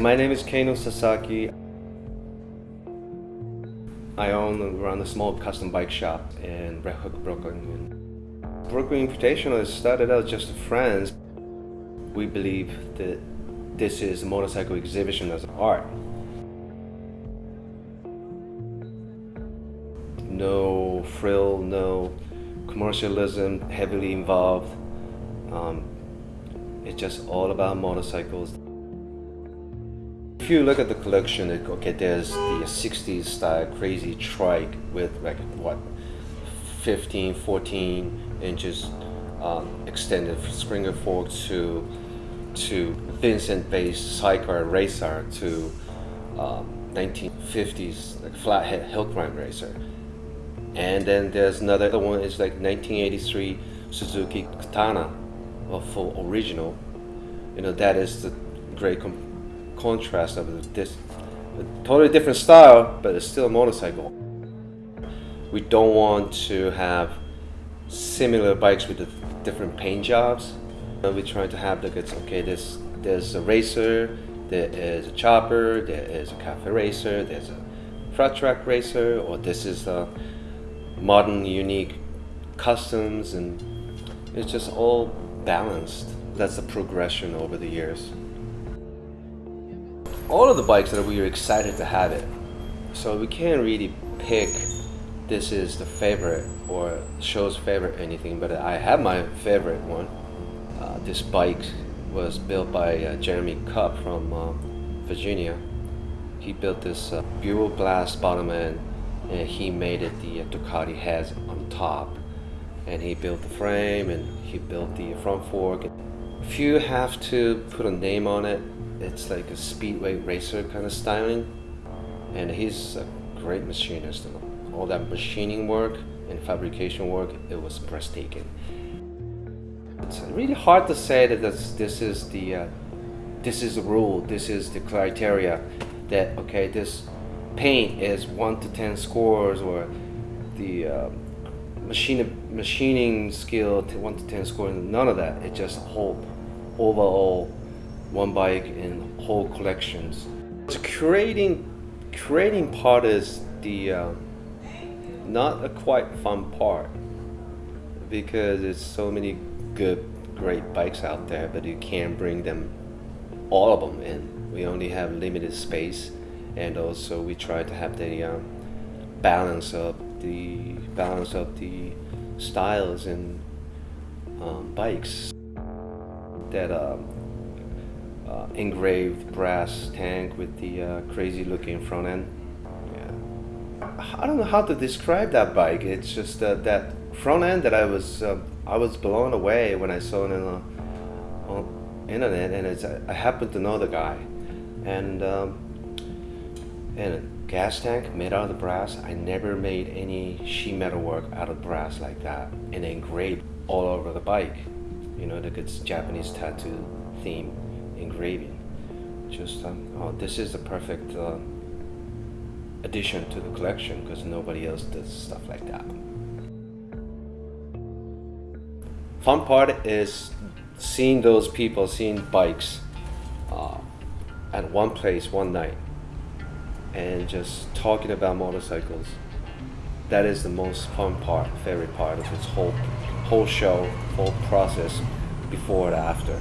My name is Keino Sasaki. I own and run a small custom bike shop in Red Hook, Brooklyn. Brooklyn Invitational started out just friends. We believe that this is a motorcycle exhibition as art. No frill, no commercialism heavily involved. Um, it's just all about motorcycles. If you look at the collection, it, okay, there's the 60s style crazy trike with like what 15, 14 inches um, extended Springer fork to to Vincent-based sidecar racer to um, 1950s like flathead hill climb racer. And then there's another one is like 1983 Suzuki Katana, a full original. You know that is the great contrast of this a totally different style, but it's still a motorcycle. We don't want to have similar bikes with different paint jobs. We're trying to have the goods. Okay, there's there's a racer, there is a chopper, there is a cafe racer, there's a flat track racer, or this is a modern, unique customs, and it's just all balanced. That's the progression over the years all of the bikes that we are excited to have it. So we can't really pick this is the favorite or show's favorite anything, but I have my favorite one. Uh, this bike was built by uh, Jeremy Cupp from uh, Virginia. He built this uh, Buell Blast bottom end and he made it the uh, Ducati has on top. And he built the frame and he built the front fork. If you have to put a name on it, it's like a speedway racer kind of styling. And he's a great machinist. And all that machining work and fabrication work it was breathtaking. It's really hard to say that this, this is the uh, this is the rule this is the criteria that okay this paint is 1 to 10 scores or the uh, machine machining skill to 1 to 10 scores none of that. It's just whole overall one bike in whole collections. So curating, curating part is the uh, not a quite fun part because there's so many good, great bikes out there, but you can't bring them, all of them in. We only have limited space, and also we try to have the uh, balance of the balance of the styles and um, bikes that um, uh, engraved brass tank with the uh, crazy looking front end. Yeah. I don't know how to describe that bike. It's just uh, that front end that I was uh, I was blown away when I saw it on, on internet, and it's I happened to know the guy, and um, and a gas tank made out of brass. I never made any sheet metal work out of brass like that, and engraved all over the bike. You know, the Japanese tattoo theme engraving. Just, um, oh, this is the perfect uh, addition to the collection because nobody else does stuff like that. Fun part is seeing those people, seeing bikes uh, at one place one night and just talking about motorcycles. That is the most fun part, favorite part of this whole whole show, whole process before and after.